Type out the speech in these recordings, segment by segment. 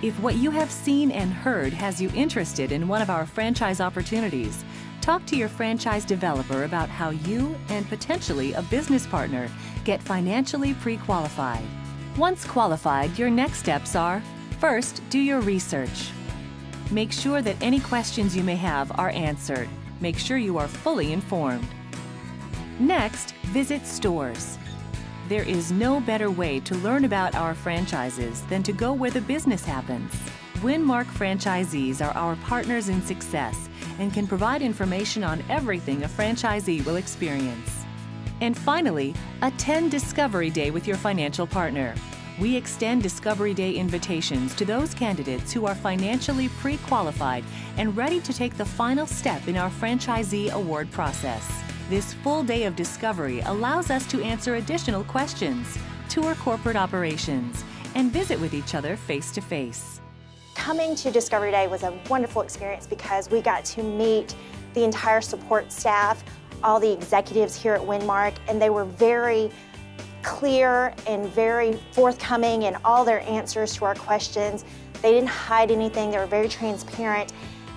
If what you have seen and heard has you interested in one of our franchise opportunities, talk to your franchise developer about how you and potentially a business partner get financially pre-qualified. Once qualified, your next steps are first, do your research. Make sure that any questions you may have are answered. Make sure you are fully informed. Next, visit stores. There is no better way to learn about our franchises than to go where the business happens. Winmark franchisees are our partners in success and can provide information on everything a franchisee will experience. And finally, attend Discovery Day with your financial partner. We extend Discovery Day invitations to those candidates who are financially pre-qualified and ready to take the final step in our franchisee award process. This full day of discovery allows us to answer additional questions, tour corporate operations, and visit with each other face to face. Coming to Discovery Day was a wonderful experience because we got to meet the entire support staff, all the executives here at Winmark, and they were very clear and very forthcoming in all their answers to our questions. They didn't hide anything, they were very transparent,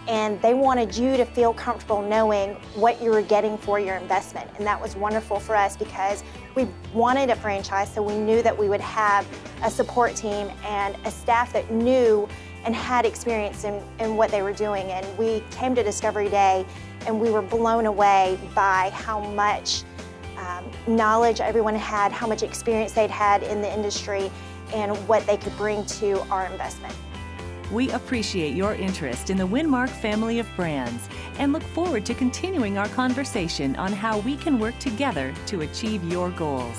and they wanted you to feel comfortable knowing what you were getting for your investment. And that was wonderful for us because we wanted a franchise, so we knew that we would have a support team and a staff that knew and had experience in, in what they were doing. And we came to Discovery Day and we were blown away by how much um, knowledge everyone had, how much experience they'd had in the industry, and what they could bring to our investment. We appreciate your interest in the Winmark family of brands and look forward to continuing our conversation on how we can work together to achieve your goals.